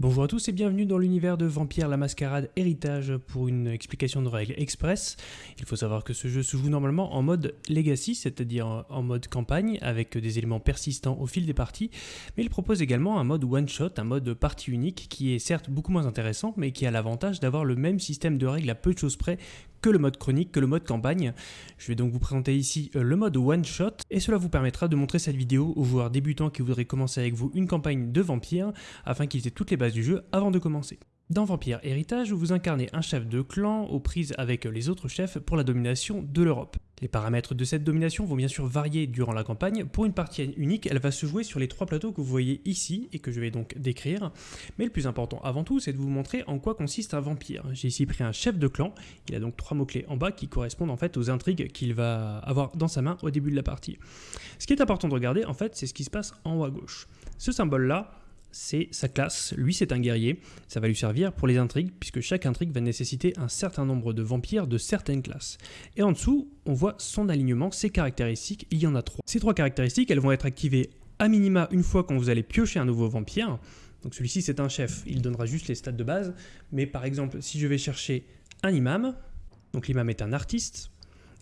Bonjour à tous et bienvenue dans l'univers de Vampire la Mascarade Héritage pour une explication de règles express. Il faut savoir que ce jeu se joue normalement en mode Legacy, c'est-à-dire en mode campagne avec des éléments persistants au fil des parties, mais il propose également un mode one-shot, un mode partie unique qui est certes beaucoup moins intéressant mais qui a l'avantage d'avoir le même système de règles à peu de choses près que le mode chronique, que le mode campagne. Je vais donc vous présenter ici euh, le mode one shot et cela vous permettra de montrer cette vidéo aux joueurs débutants qui voudraient commencer avec vous une campagne de vampire afin qu'ils aient toutes les bases du jeu avant de commencer. Dans Vampire Héritage, vous incarnez un chef de clan aux prises avec les autres chefs pour la domination de l'Europe. Les paramètres de cette domination vont bien sûr varier durant la campagne. Pour une partie unique, elle va se jouer sur les trois plateaux que vous voyez ici et que je vais donc décrire. Mais le plus important avant tout, c'est de vous montrer en quoi consiste un vampire. J'ai ici pris un chef de clan, il a donc trois mots-clés en bas qui correspondent en fait aux intrigues qu'il va avoir dans sa main au début de la partie. Ce qui est important de regarder en fait, c'est ce qui se passe en haut à gauche. Ce symbole-là, c'est sa classe. Lui, c'est un guerrier. Ça va lui servir pour les intrigues, puisque chaque intrigue va nécessiter un certain nombre de vampires de certaines classes. Et en dessous, on voit son alignement, ses caractéristiques. Il y en a trois. Ces trois caractéristiques, elles vont être activées à minima une fois quand vous allez piocher un nouveau vampire. Donc celui-ci, c'est un chef. Il donnera juste les stats de base. Mais par exemple, si je vais chercher un imam, donc l'imam est un artiste,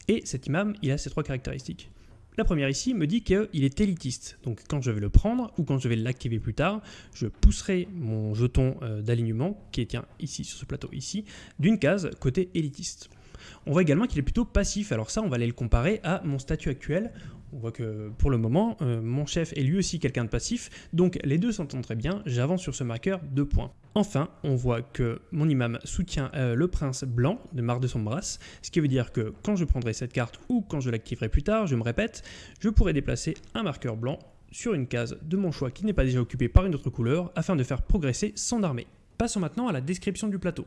et cet imam, il a ces trois caractéristiques. La première ici me dit qu'il est élitiste. Donc quand je vais le prendre ou quand je vais l'activer plus tard, je pousserai mon jeton euh, d'alignement qui est ici sur ce plateau ici d'une case côté élitiste. On voit également qu'il est plutôt passif. Alors ça, on va aller le comparer à mon statut actuel. On voit que pour le moment, euh, mon chef est lui aussi quelqu'un de passif, donc les deux s'entendent très bien, j'avance sur ce marqueur de points. Enfin, on voit que mon imam soutient euh, le prince blanc de Mar de Sombras, ce qui veut dire que quand je prendrai cette carte ou quand je l'activerai plus tard, je me répète, je pourrai déplacer un marqueur blanc sur une case de mon choix qui n'est pas déjà occupée par une autre couleur afin de faire progresser son armée. Passons maintenant à la description du plateau.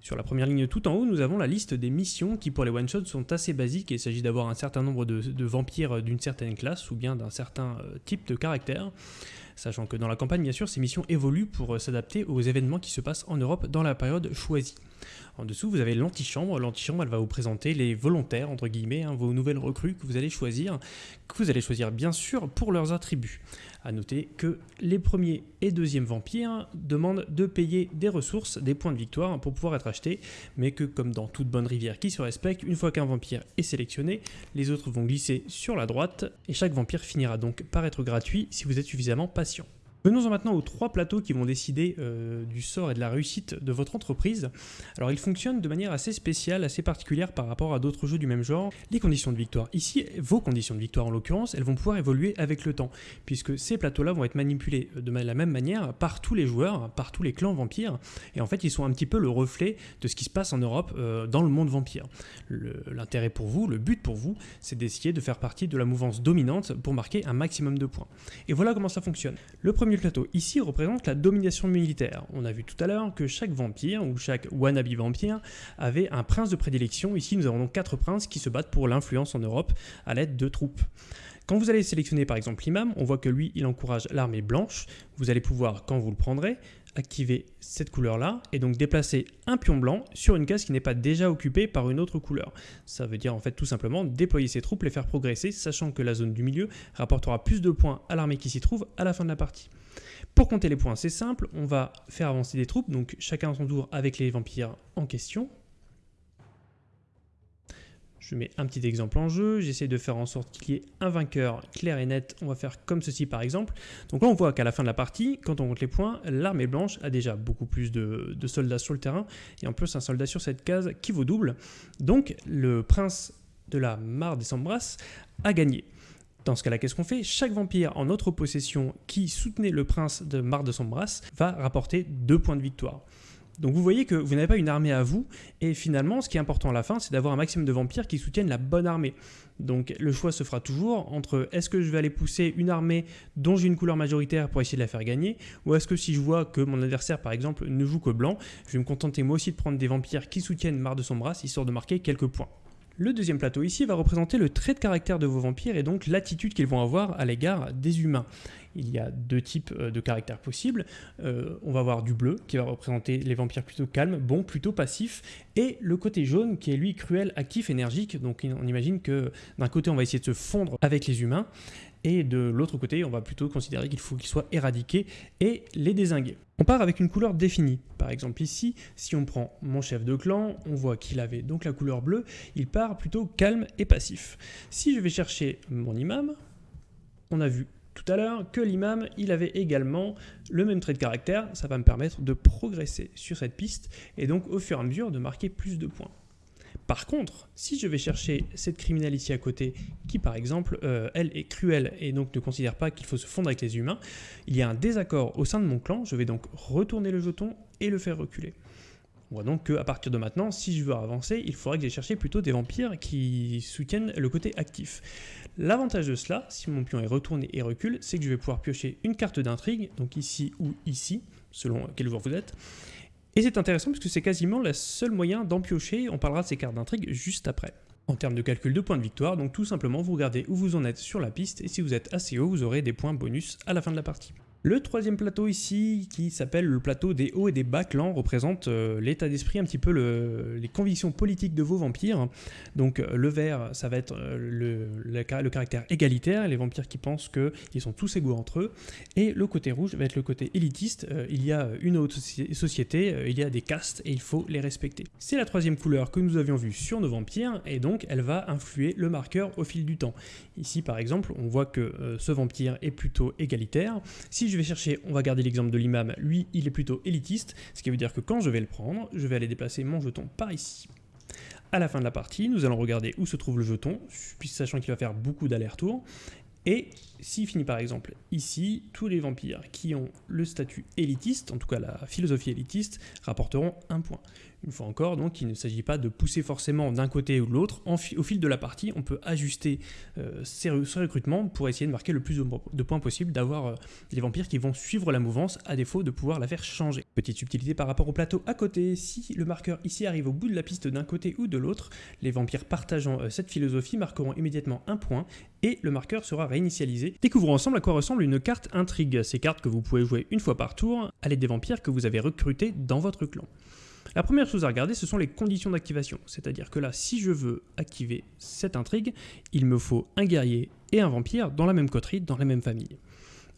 Sur la première ligne tout en haut, nous avons la liste des missions qui pour les one-shots sont assez basiques. Il s'agit d'avoir un certain nombre de, vampires d'une certaine classe ou bien d'un certain euh, type de caractère. Sachant que dans la campagne, bien sûr, ces missions évoluent pour euh, s'adapter aux événements qui se passent en Europe dans la période choisie. En dessous, vous avez l'antichambre. L'antichambre, elle va vous présenter les volontaires, entre guillemets, hein, vos nouvelles recrues que vous allez choisir, que vous allez choisir bien sûr pour leurs attributs. A noter que les premiers et deuxièmes vampires demandent de payer des ressources, des points de victoire pour pouvoir être achetés, mais que comme dans toute bonne rivière qui se respecte, une fois qu'un vampire est sélectionné, les autres vont glisser sur la droite, et chaque vampire finira donc par être gratuit si vous êtes suffisamment patient. Venons-en maintenant aux trois plateaux qui vont décider euh, du sort et de la réussite de votre entreprise. Alors ils fonctionnent de manière assez spéciale, assez particulière par rapport à d'autres jeux du même genre. Les conditions de victoire. Ici, vos conditions de victoire en l'occurrence, elles vont pouvoir évoluer avec le temps, puisque ces plateaux-là vont être manipulés de la même manière par tous les joueurs, par tous les clans vampires, et en fait ils sont un petit peu le reflet de ce qui se passe en Europe euh, dans le monde vampire. L'intérêt pour vous, le but pour vous, c'est d'essayer de faire partie de la mouvance dominante pour marquer un maximum de points. Et voilà comment ça fonctionne. Le premier plateau ici représente la domination militaire. On a vu tout à l'heure que chaque vampire ou chaque wannabe vampire avait un prince de prédilection. Ici, nous avons donc quatre princes qui se battent pour l'influence en Europe à l'aide de troupes. Quand vous allez sélectionner par exemple l'imam, on voit que lui, il encourage l'armée blanche. Vous allez pouvoir, quand vous le prendrez, activer cette couleur-là et donc déplacer un pion blanc sur une case qui n'est pas déjà occupée par une autre couleur. Ça veut dire en fait tout simplement déployer ses troupes, les faire progresser, sachant que la zone du milieu rapportera plus de points à l'armée qui s'y trouve à la fin de la partie. Pour compter les points, c'est simple, on va faire avancer des troupes, donc chacun à son tour avec les vampires en question. Je mets un petit exemple en jeu, j'essaie de faire en sorte qu'il y ait un vainqueur clair et net. On va faire comme ceci par exemple. Donc là on voit qu'à la fin de la partie, quand on compte les points, l'armée blanche a déjà beaucoup plus de, soldats sur le terrain, et en plus un soldat sur cette case qui vaut double. Donc le prince de la mare des Sambras a gagné. Dans ce cas-là, qu'est-ce qu'on fait? Chaque vampire en notre possession qui soutenait le prince de Mar de Sambras va rapporter deux points de victoire. Donc vous voyez que vous n'avez pas une armée à vous, et finalement, ce qui est important à la fin, c'est d'avoir un maximum de vampires qui soutiennent la bonne armée. Donc le choix se fera toujours entre est-ce que je vais aller pousser une armée dont j'ai une couleur majoritaire pour essayer de la faire gagner, ou est-ce que si je vois que mon adversaire, par exemple, ne joue que blanc, je vais me contenter moi aussi de prendre des vampires qui soutiennent Mar de Sombras, histoire de marquer quelques points. Le deuxième plateau ici va représenter le trait de caractère de vos vampires et donc l'attitude qu'ils vont avoir à l'égard des humains. Il y a deux types euh, de caractères possibles. Euh, on va avoir du bleu qui va représenter les vampires plutôt calmes, bons, plutôt passifs, et le côté jaune qui est lui cruel, actif, énergique. Donc on imagine que d'un côté on va essayer de se fondre avec les humains, et de l'autre côté, on va plutôt considérer qu'il faut qu'ils soient éradiqués et les désinguer. On part avec une couleur définie. Par exemple ici, si on prend mon chef de clan, on voit qu'il avait donc la couleur bleue, il part plutôt calme et passif. Si je vais chercher mon imam, on a vu tout à l'heure que l'imam, il avait également le même trait de caractère, ça va me permettre de progresser sur cette piste et donc au fur et à mesure de marquer plus de points. Par contre, si je vais chercher cette criminelle ici à côté, qui par exemple, euh, elle est cruelle et donc ne considère pas qu'il faut se fondre avec les humains, il y a un désaccord au sein de mon clan, je vais donc retourner le jeton et le faire reculer. On voit donc qu'à partir de maintenant, si je veux avancer, il faudrait que j'aille chercher plutôt des vampires qui soutiennent le côté actif. L'avantage de cela, si mon pion est retourné et recule, c'est que je vais pouvoir piocher une carte d'intrigue, donc ici ou ici, selon quel joueur vous êtes, et c'est intéressant parce que c'est quasiment le seul moyen d'en piocher, on parlera de ces cartes d'intrigue juste après. En termes de calcul de points de victoire, donc tout simplement vous regardez où vous en êtes sur la piste, et si vous êtes assez haut, vous aurez des points bonus à la fin de la partie. Le troisième plateau ici, qui s'appelle le plateau des hauts et des bas clans, représente euh, l'état d'esprit, un petit peu les convictions politiques de vos vampires. Donc euh, le vert, ça va être euh, le, caractère égalitaire, les vampires qui pensent qu'ils sont tous égaux entre eux. Et le côté rouge va être le côté élitiste, il y a une autre société, il y a des castes et il faut les respecter. C'est la troisième couleur que nous avions vue sur nos vampires, et donc elle va influer le marqueur au fil du temps. Ici par exemple, on voit que ce vampire est plutôt égalitaire. Je vais chercher, on va garder l'exemple de l'imam, lui il est plutôt élitiste, ce qui veut dire que quand je vais le prendre, je vais aller déplacer mon jeton par ici. À la fin de la partie, nous allons regarder où se trouve le jeton, sachant qu'il va faire beaucoup d'allers-retours, et s'il finit par exemple ici, tous les vampires qui ont le statut élitiste, en tout cas la philosophie élitiste, rapporteront un point. Une fois encore, donc, il ne s'agit pas de pousser forcément d'un côté ou de l'autre. Au fil de la partie, on peut ajuster euh, ces, recrutements pour essayer de marquer le plus de points possible, d'avoir euh, les vampires qui vont suivre la mouvance, à défaut de pouvoir la faire changer. Petite subtilité par rapport au plateau à côté, si le marqueur ici arrive au bout de la piste d'un côté ou de l'autre, les vampires partageant euh, cette philosophie marqueront immédiatement un point et le marqueur sera réinitialisé. Découvrons ensemble à quoi ressemble une carte intrigue, ces cartes que vous pouvez jouer une fois par tour à l'aide des vampires que vous avez recrutés dans votre clan. La première chose à regarder, ce sont les conditions d'activation. C'est-à-dire que là, si je veux activer cette intrigue, il me faut un guerrier et un vampire dans la même coterie, dans la même famille.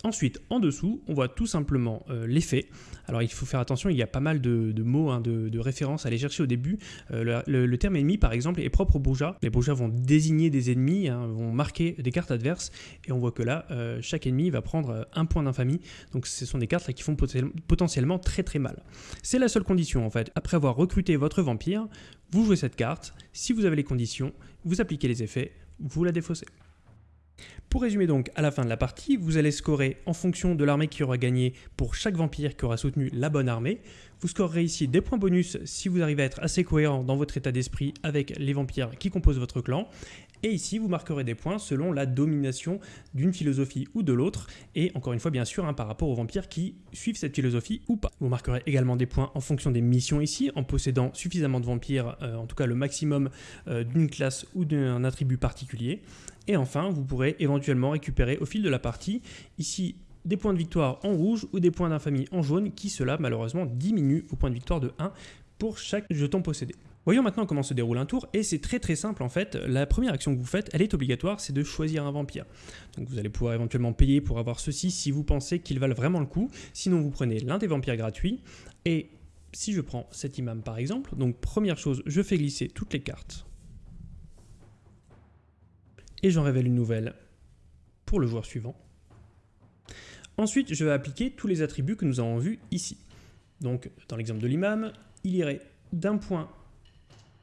Ensuite, en dessous, on voit tout simplement euh, l'effet. Alors il faut faire attention, il y a pas mal de, mots, hein, de, références à aller chercher au début. Euh, le, terme ennemi, par exemple, est propre aux bourgeois. Les bourgeois vont désigner des ennemis, hein, vont marquer des cartes adverses, et on voit que là, euh, chaque ennemi va prendre un point d'infamie. Donc ce sont des cartes qui font potentiellement très très mal. C'est la seule condition en fait. Après avoir recruté votre vampire, vous jouez cette carte. Si vous avez les conditions, vous appliquez les effets, vous la défaussez. Pour résumer donc, à la fin de la partie, vous allez scorer en fonction de l'armée qui aura gagné pour chaque vampire qui aura soutenu la bonne armée. Vous scorerez ici des points bonus si vous arrivez à être assez cohérent dans votre état d'esprit avec les vampires qui composent votre clan. Et ici, vous marquerez des points selon la domination d'une philosophie ou de l'autre, et encore une fois, bien sûr, hein, par rapport aux vampires qui suivent cette philosophie ou pas. Vous marquerez également des points en fonction des missions ici, en possédant suffisamment de vampires, euh, en tout cas le maximum euh, d'une classe ou d'un attribut particulier. Et enfin, vous pourrez éventuellement récupérer au fil de la partie, ici, des points de victoire en rouge ou des points d'infamie en jaune, qui cela malheureusement diminue vos points de victoire de 1 pour chaque jeton possédé. Voyons maintenant comment se déroule un tour, et c'est très très simple en fait. La première action que vous faites, elle est obligatoire, c'est de choisir un vampire. Donc vous allez pouvoir éventuellement payer pour avoir ceci si vous pensez qu'ils valent vraiment le coup. Sinon vous prenez l'un des vampires gratuits, et si je prends cet imam par exemple, donc première chose, je fais glisser toutes les cartes et j'en révèle une nouvelle pour le joueur suivant. Ensuite, je vais appliquer tous les attributs que nous avons vus ici. Donc, dans l'exemple de l'imam, il irait d'un point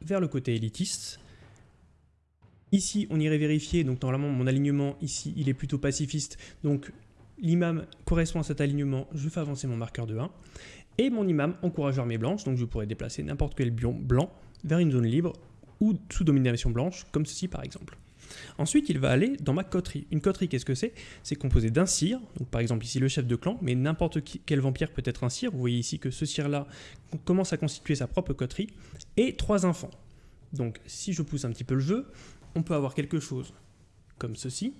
vers le côté élitiste. Ici, on irait vérifier, donc normalement, mon alignement, ici, il est plutôt pacifiste, donc l'imam correspond à cet alignement, je fais avancer mon marqueur de 1. Et mon imam encourage l'armée blanche, donc je pourrais déplacer n'importe quel bion blanc vers une zone libre ou sous domination blanche, comme ceci par exemple. Ensuite, il va aller dans ma coterie. Une coterie, qu'est-ce que c'est? C'est composé d'un donc par exemple ici le chef de clan, mais n'importe quel vampire peut être un cire. Vous voyez ici que ce cire-là commence à constituer sa propre coterie, et trois enfants. Donc si je pousse un petit peu le jeu, on peut avoir quelque chose comme ceci.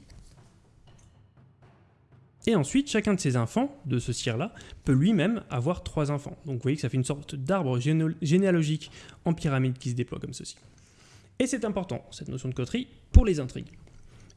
Et ensuite, chacun de ces enfants, de ce cire-là, peut lui-même avoir trois enfants. Donc vous voyez que ça fait une sorte d'arbre généalogique en pyramide qui se déploie comme ceci. Et c'est important, cette notion de coterie, pour les intrigues.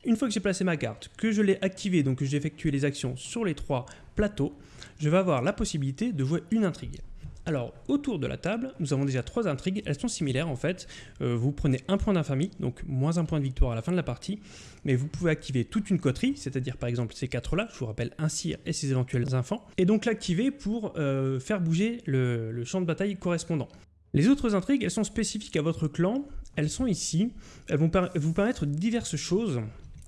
Une fois que j'ai placé ma carte, que je l'ai activée, donc que j'ai effectué les actions sur les trois plateaux, je vais avoir la possibilité de jouer une intrigue. Alors, autour de la table, nous avons déjà trois intrigues, elles sont similaires en fait. Euh, vous prenez un point d'infamie, donc moins un point de victoire à la fin de la partie, mais vous pouvez activer toute une coterie, c'est-à-dire par exemple ces quatre-là, je vous rappelle un cire et ses éventuels enfants, et donc l'activer pour euh, faire bouger le champ de bataille correspondant. Les autres intrigues, elles sont spécifiques à votre clan, elles sont ici, elles vont vous permettre diverses choses,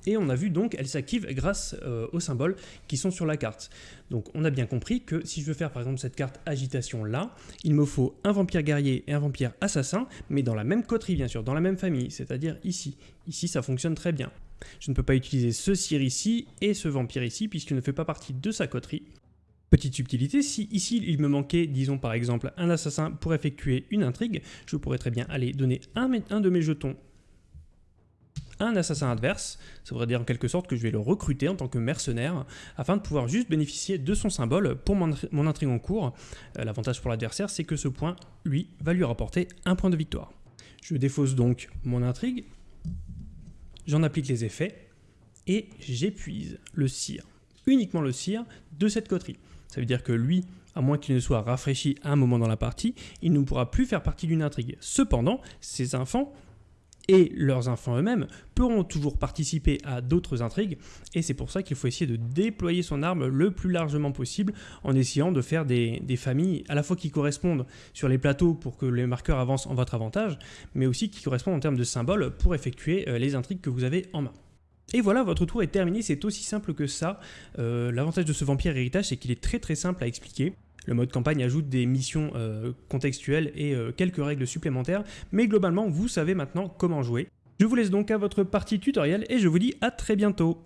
et on a vu donc elles s'activent grâce euh, aux symboles qui sont sur la carte. Donc on a bien compris que si je veux faire par exemple cette carte agitation là, il me faut un vampire guerrier et un vampire assassin, mais dans la même coterie bien sûr, dans la même famille, c'est-à-dire ici. Ici ça fonctionne très bien. Je ne peux pas utiliser ce cire ici et ce vampire ici puisqu'il ne fait pas partie de sa coterie. Petite subtilité, si ici il me manquait, disons par exemple, un assassin pour effectuer une intrigue, je pourrais très bien aller donner un, de mes jetons un assassin adverse, ça voudrait dire en quelque sorte que je vais le recruter en tant que mercenaire, afin de pouvoir juste bénéficier de son symbole pour mon, intrigue en cours. Euh, l'avantage pour l'adversaire, c'est que ce point, lui, va lui rapporter un point de victoire. Je défausse donc mon intrigue, j'en applique les effets, et j'épuise le cire, uniquement le cire de cette coterie. Ça veut dire que lui, à moins qu'il ne soit rafraîchi à un moment dans la partie, il ne pourra plus faire partie d'une intrigue. Cependant, ses enfants et leurs enfants eux-mêmes pourront toujours participer à d'autres intrigues, et c'est pour ça qu'il faut essayer de déployer son arme le plus largement possible en essayant de faire des, familles à la fois qui correspondent sur les plateaux pour que les marqueurs avancent en votre avantage, mais aussi qui correspondent en termes de symboles pour effectuer euh, les intrigues que vous avez en main. Et voilà, votre tour est terminé, c'est aussi simple que ça. Euh, l'avantage de ce vampire héritage, c'est qu'il est très très simple à expliquer. Le mode campagne ajoute des missions euh, contextuelles et euh, quelques règles supplémentaires, mais globalement, vous savez maintenant comment jouer. Je vous laisse donc à votre partie tutoriel et je vous dis à très bientôt